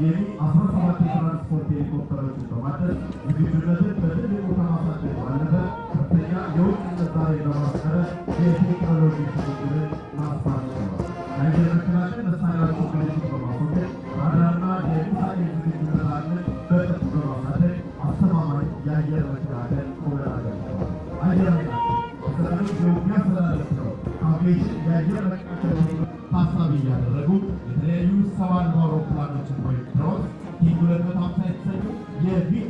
የሚ አስራ ሰባት የትራንስፖርት ሄሊኮፕተሮችን በማድረግ ዝግጁነትን በትልቁ ከማሳደግ ባለፈ ከፍተኛ የውጭ ምንዛሬ በማስቀረት የቴክኖሎጂ ሽግግርን ማስፋት ችሏል። የአየር መከላከል መሳሪያዎችን ቅንጅት በማስወገድ ራዳርና የሚሳኤል ዝግጁነታችንን በጥፍ በማሳደግ አስተማማኝ የአየር መከላከል ቁመና ገብተዋል። አየር ኃይላችን በሰራዊት የውጊያ አስተዳደር ነው አቪዬሽን የአየር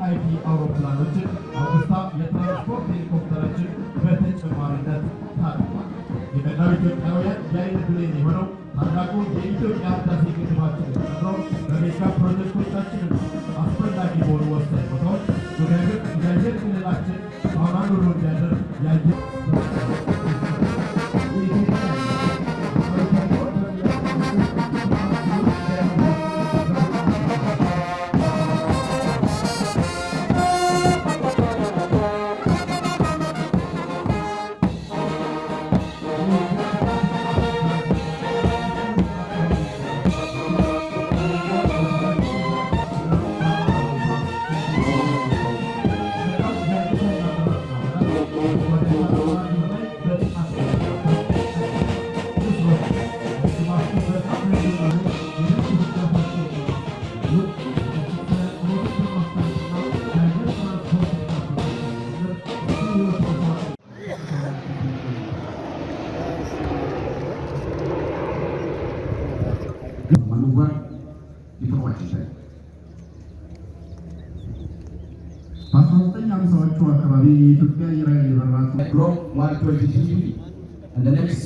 የ VIP አውሮፕላኖችን አውግስታ የትራንስፖርት ሄሊኮፕተሮችን በተጨማሪነት ታድጓል። የመላው ኢትዮጵያውያን የአይን ብሌን የሆነው ታላቁ የኢትዮጵያ ህዳሴ ግድባችንን ጨምሮ በ mega ፕሮጀክቶቻችንና አስፈላጊ በሆኑ ወሳኝ ቦታዎች የአየር ክልላችን አሁን ውሎ እንዲያደርግ የአየር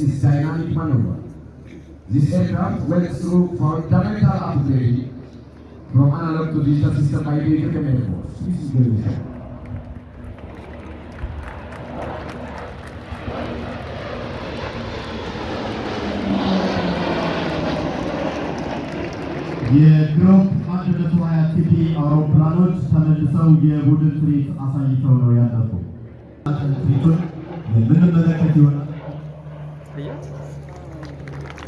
is dynamic maneuver. This aircraft went through fundamental upgrade from analog to digital system by the Ethiopian Air Force. This is very important. የግሩፕ አንድ መቶ ሀያ ቲፒ አውሮፕላኖች ተመልሰው የቡድን ትርኢት አሳይተው ነው ያለፉ። ትርኢቱን የምንመለከት ይሆናል።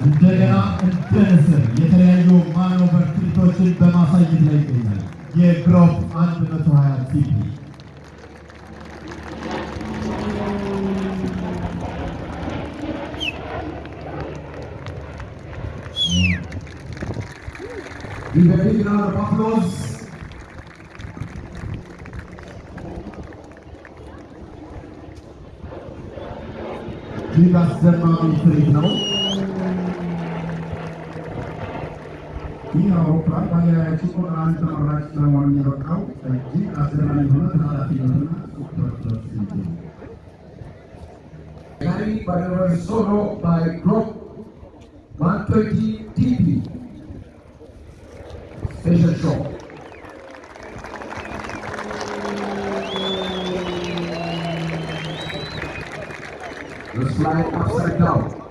እንደገና እንደ ንስር የተለያዩ ማኖቨር ትርኢቶችን በማሳየት ላይ ይገኛል። የግሮፕ 120 ቲፒ Give a big round of applause. እጅግ አስደማሚ ትርኢት ነው። ይህ አውሮፕላን በሀገራችን ቁጥር አንድ ተመራጭ ለመሆን የበቃው እጅግ አስደናሚ የሆነ ተላላፊነትና ቁጥጥር ሲገኝ Carried by the solo by Group 120 TP. Special show. fly upside down.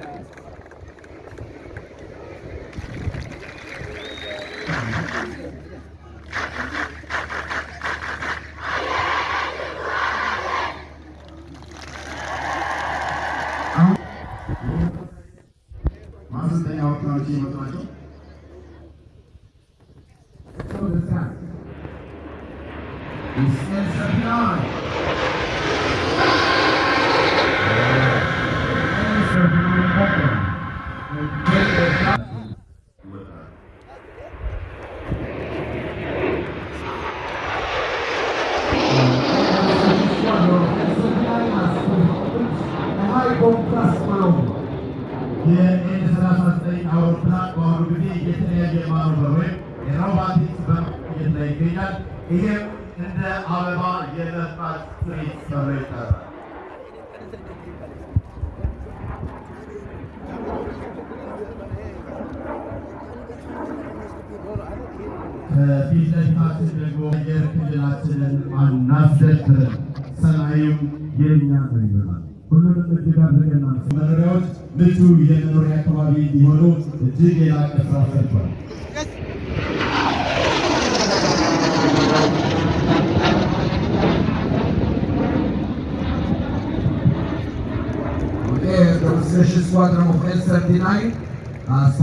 Mas tem alternativa também? ለፊታችን ደግሞ አየር ክልላችንን አናስደፍርም፣ ሰማዩም የእኛ ነው ይሆናል። ሁሉንም እጅግ አድርገን መኖሪያዎች ምቹ የመኖሪያ አካባቢ እንዲሆኑ እጅግ የላቀ ስራ ሰርቷል። the demonstration squadron of N-39 has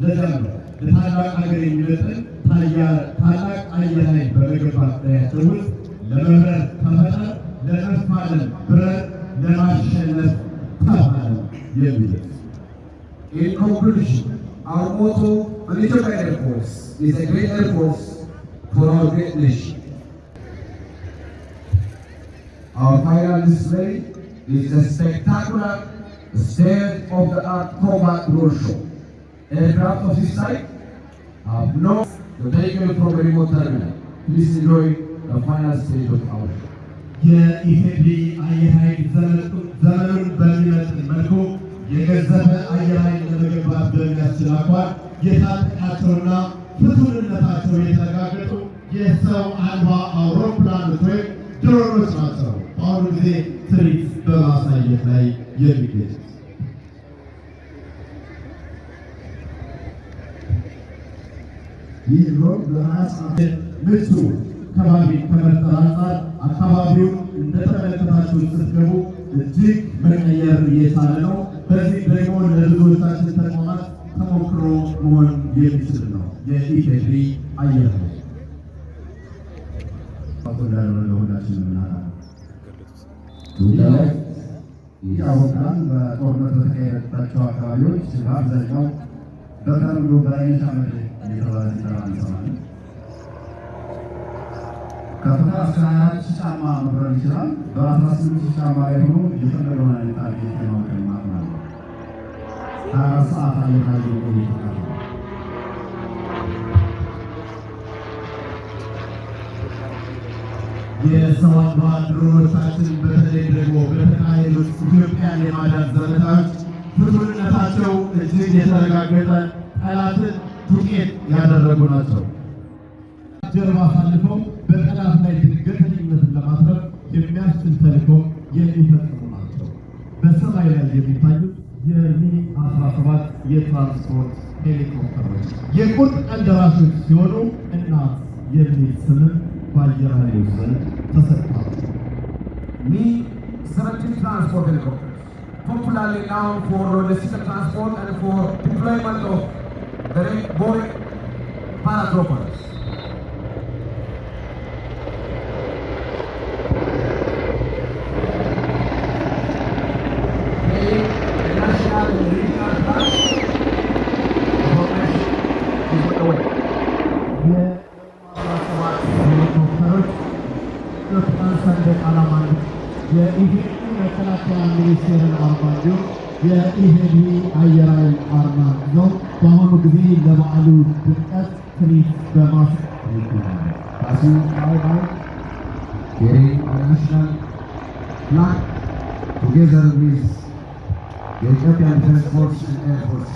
ይገባቸዋል። ለዚያም ነው ለታላቅ ሀገር የሚመጥን ታላቅ አየር ኃይል በመገንባት ላያቸው ውስጥ ለመብረር ተፈጠር፣ ለመፋለም ብረት፣ ለማሸነፍ ተፋለም የሚሉት In conclusion, our motto on Ethiopian Air Force is a great Air Force for our great nation. Our final display is a spectacular state-of-the-art combat road show. Aircraft of this type have no the vehicle from a remote terminal. Please enjoy. የኢፌዴሪ አየር ኃይል ዘመኑን በሚመጥን መልኩ የገዘፈ አየር ኃይል ለመገንባት በሚያስችል አኳኋን የታጠቃቸውና ፍቱንነታቸው የተረጋገጡ የሰው አልባ አውሮፕላኖች ወይም ድሮኖች ናቸው በአሁኑ ጊዜ ትርኢት በማሳየት ላይ የሚገኙት። ይህ በሀያ ሰዓት ምቹ ከባቢ ከመፍጠር አንጻር አካባቢውን እንደተመለከታችሁት ስትገቡ እጅግ መቀየር እየቻለ ነው። በዚህ ደግሞ ለብዙዎቻችን ተቋማት ተሞክሮ መሆን የሚችል ነው። የኢፌዴሪ አየር ይህ is አውሮፕላን በጦርነት በተካሄደባቸው አካባቢዎች በአብዛኛው በተለምዶ በአይነሻ ምድር እየተባለ ሲጠራ እንሰማለን። ከፍታ እስከ 24 ሺህ ጫማ መብረር ይችላል። በ18 ሺህ ጫማ ላይ ሆኖ የፈለገውን አይነት ታርጌት የማውቀም አቅም አለው። 24 ሰዓት አየር ላይ የቆየ ተቃርቧል። የሰው አልባ ድሮኖቻችን በተለይ ደግሞ በተካሄዱት ኢትዮጵያን የማዳን ዘመቻዎች ፍቱንነታቸው እጅግ የተረጋገጠ ጠላትን ዱቄት ያደረጉ ናቸው። ጀርባ አሳልፈው በጠላት ላይ ድንገተኝነትን ለማትረፍ የሚያስችል ተልዕኮ የሚፈጽሙ ናቸው። በሰማይ ላይ የሚታዩት የሚ 17 የትራንስፖርት ሄሊኮፕተሮች የቁርጥ ቀን ደራሾች ሲሆኑ እናት የሚል ስምም በአየር ኃይሎች ዘንድ ተሰጥቷል። Me 17 transport helicopters, popularly known for logistical transport and for deployment of the Boeing paratroopers. جائهني عيرا الحرمان نوم تهم قبيل لمعلوم بالأسري بمصر تعزيز أيضا carrying a national flag together with the Ethiopian Defense Force and Air Force.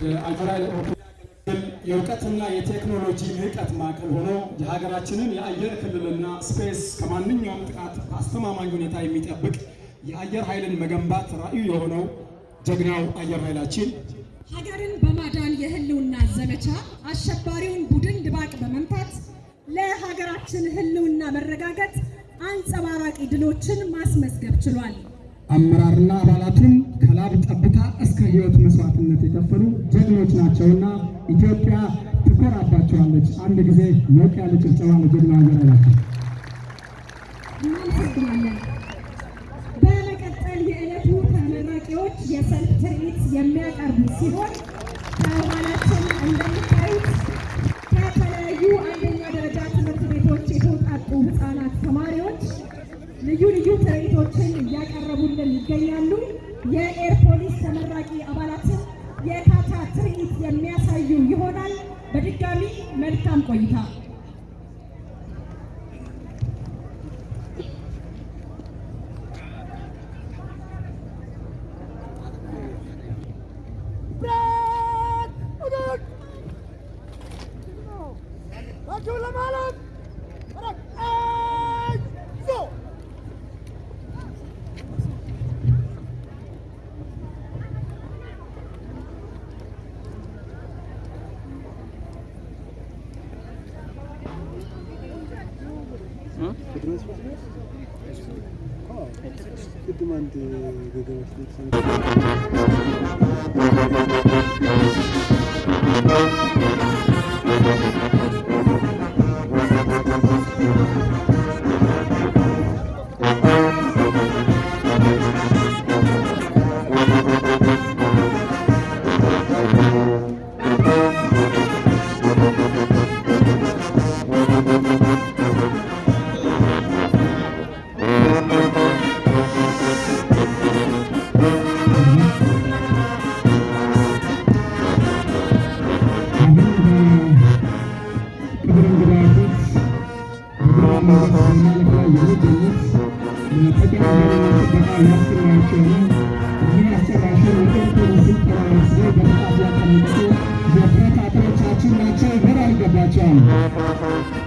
አውሮፕላን የእውቀትና የቴክኖሎጂ ልዕቀት ማዕከል ሆኖ የሀገራችንን የአየር ክልልና ስፔስ ከማንኛውም ጥቃት በአስተማማኝ ሁኔታ የሚጠብቅ የአየር ኃይልን መገንባት ራዕዩ የሆነው ጀግናው አየር ኃይላችን ሀገርን በማዳን የህልውና ዘመቻ አሸባሪውን ቡድን ድባቅ በመምታት ለሀገራችን ህልውና መረጋገጥ አንጸባራቂ ድሎችን ማስመዝገብ ችሏል። አመራርና አባላቱም ከላብ ጠብታ እስከ ህይወት መስዋዕትነት የከፈሉ ጀግኖች ናቸውና ኢትዮጵያ ትኮራባቸዋለች። አንድ ጊዜ ሞቅ ያለ ጭብጨባ ለጀግና እናመሰግናለን። በመቀጠል የዕለቱ ተመራቂዎች የሰልፍ ትርኢት የሚያቀርቡ ሲሆን ከኋላችን እንደምታዩት ከተለያዩ አንደኛ ደረጃ ትምህርት ቤቶች የተውጣጡ ህፃናት ተማሪዎች ልዩ ልዩ ትርኢቶችን እያቀረቡልን ይገኛሉ። የኤር ፖሊስ ተመራቂ አባላትን የካታ ትርኢት የሚያሳዩ ይሆናል። በድጋሚ መልካም ቆይታ። Thank you. my channel.